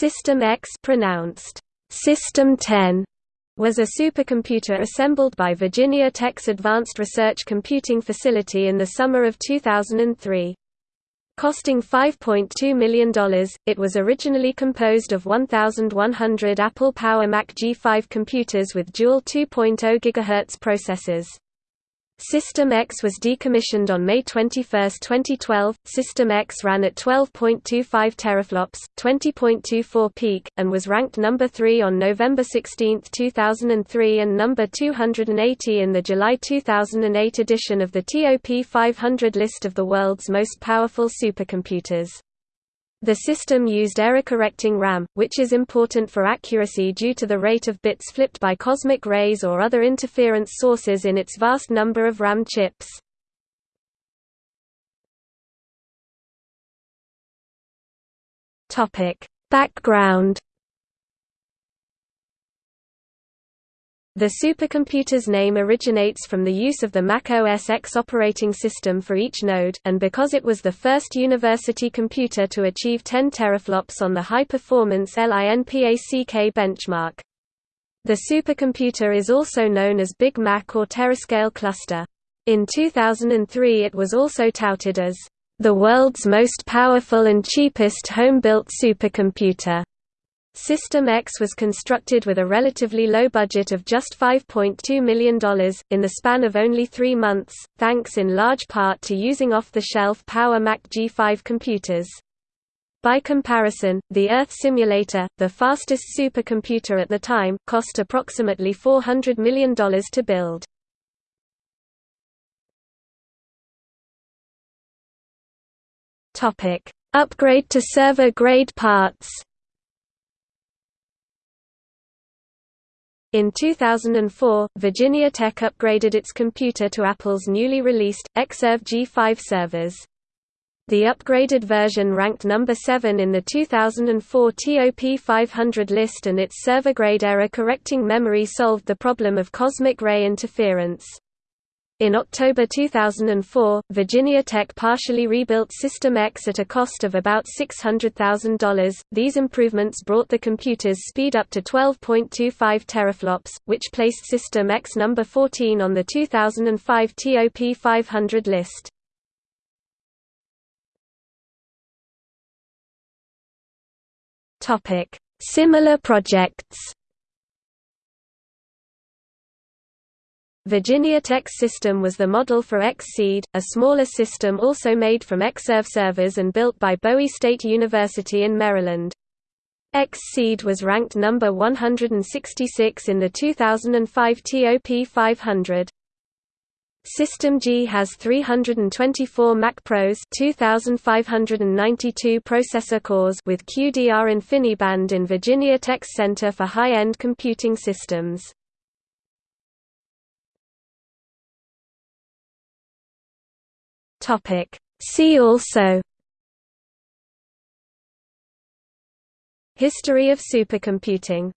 System X pronounced System 10 was a supercomputer assembled by Virginia Tech's Advanced Research Computing Facility in the summer of 2003. Costing $5.2 million, it was originally composed of 1,100 Apple Power Mac G5 computers with dual 2.0 GHz processors. System X was decommissioned on May 21, 2012. System X ran at 12.25 teraflops, 20.24 peak, and was ranked number 3 on November 16, 2003 and number 280 in the July 2008 edition of the TOP 500 list of the world's most powerful supercomputers. The system used error-correcting RAM, which is important for accuracy due to the rate of bits flipped by cosmic rays or other interference sources in its vast number of RAM chips. Background The supercomputer's name originates from the use of the Mac OS X operating system for each node, and because it was the first university computer to achieve 10 teraflops on the high-performance LINPACK benchmark. The supercomputer is also known as Big Mac or Terascale Cluster. In 2003 it was also touted as the world's most powerful and cheapest home-built supercomputer. System X was constructed with a relatively low budget of just $5.2 million, in the span of only three months, thanks in large part to using off-the-shelf Power Mac G5 computers. By comparison, the Earth simulator, the fastest supercomputer at the time, cost approximately $400 million to build. Upgrade to server-grade parts In 2004, Virginia Tech upgraded its computer to Apple's newly released, Xserve G5 servers. The upgraded version ranked number 7 in the 2004 TOP 500 list and its server-grade error-correcting memory solved the problem of cosmic ray interference. In October 2004, Virginia Tech partially rebuilt System X at a cost of about $600,000. These improvements brought the computer's speed up to 12.25 teraflops, which placed System X number 14 on the 2005 TOP 500 list. Topic: Similar projects. Virginia Tech's system was the model for Xseed, a smaller system also made from Xserve servers and built by Bowie State University in Maryland. Xseed was ranked number 166 in the 2005 TOP 500. System G has 324 Mac Pros 2592 processor cores with QDR InfiniBand in Virginia Tech's Center for High-End Computing Systems. Topic. See also History of supercomputing